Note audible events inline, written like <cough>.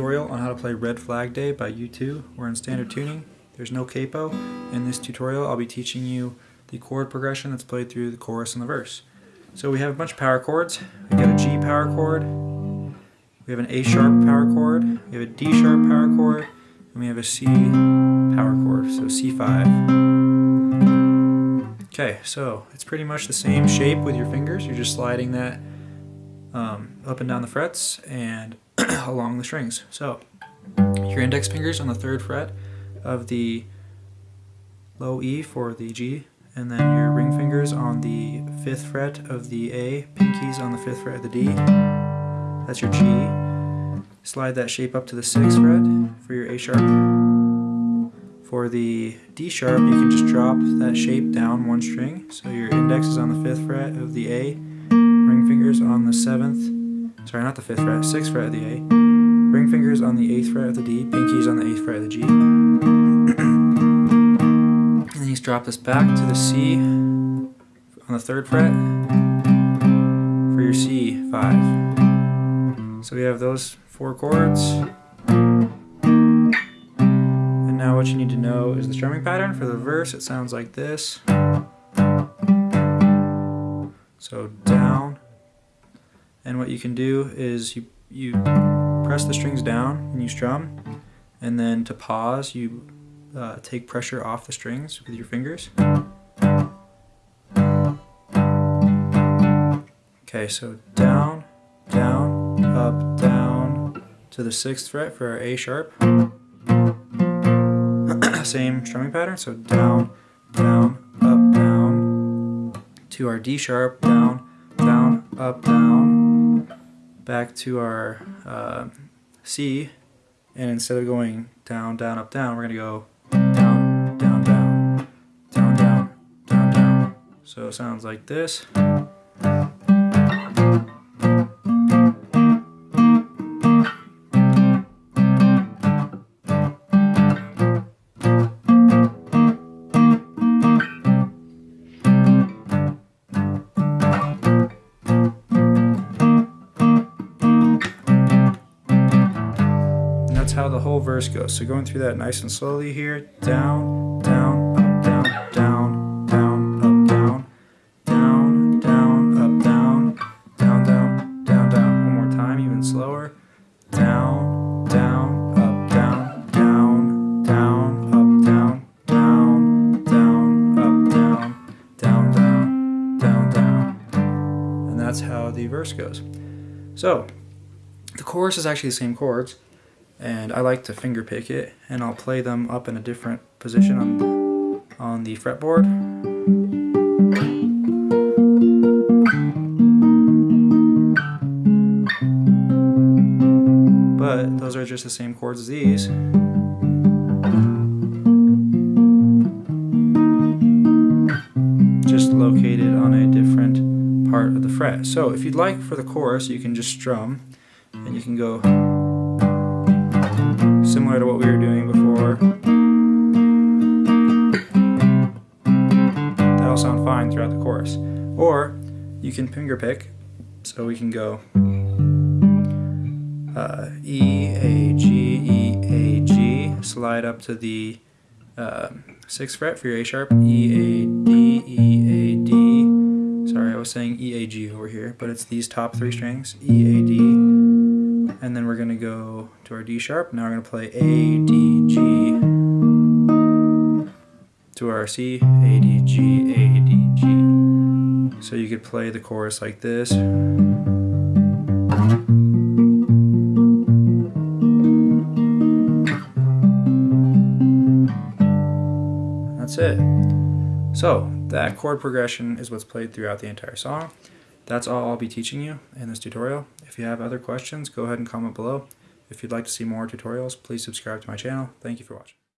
tutorial on how to play Red Flag Day by U2. We're in standard tuning. There's no capo. In this tutorial I'll be teaching you the chord progression that's played through the chorus and the verse. So we have a bunch of power chords. We got a G power chord, we have an A sharp power chord, we have a D sharp power chord, and we have a C power chord, so C5. Okay, so it's pretty much the same shape with your fingers. You're just sliding that um, up and down the frets and <clears throat> along the strings. So your index fingers on the third fret of the low E for the G, and then your ring fingers on the fifth fret of the A, pinkies on the fifth fret of the D. That's your G. Slide that shape up to the sixth fret for your A sharp. For the D sharp, you can just drop that shape down one string. So your index is on the fifth fret of the A, ring fingers on the seventh, sorry, not the fifth fret, sixth fret of the A, ring fingers on the eighth fret of the D, pinkies on the eighth fret of the G. <clears throat> and then you drop this back to the C on the third fret for your C5. So we have those four chords. And now what you need to know is the strumming pattern. For the verse, it sounds like this. So down. And what you can do is you, you press the strings down when you strum. And then to pause, you uh, take pressure off the strings with your fingers. Okay, so down, down, up, down to the sixth fret for our A sharp. <coughs> Same strumming pattern, so down, down, up, down to our D sharp, down, down, up, down, back to our uh, C, and instead of going down, down, up, down, we're going to go down, down, down, down, down, down, down. So it sounds like this. How the whole verse goes. So going through that nice and slowly here, down, down, up, down, down, down, up, down, down, down, up, down, down, down, down, down. One more time, even slower. Down, down, up, down, down, down, up, down, down, down, up, down, down, down, down, down. And that's how the verse goes. So, the chorus is actually the same chords and I like to finger pick it and I'll play them up in a different position on the, on the fretboard. But those are just the same chords as these. Just located on a different part of the fret. So if you'd like for the chorus, you can just strum and you can go similar to what we were doing before. That'll sound fine throughout the chorus. Or you can finger pick, so we can go uh, E, A, G, E, A, G, slide up to the uh, 6th fret for your A sharp, E, A, D, E, A, D. Sorry, I was saying E, A, G over here, but it's these top three strings, E, A, D, and then we're going to go to our D sharp. Now we're going to play A, D, G to our C, A, D, G, A, D, G. So you could play the chorus like this. That's it. So that chord progression is what's played throughout the entire song. That's all I'll be teaching you in this tutorial. If you have other questions, go ahead and comment below. If you'd like to see more tutorials, please subscribe to my channel. Thank you for watching.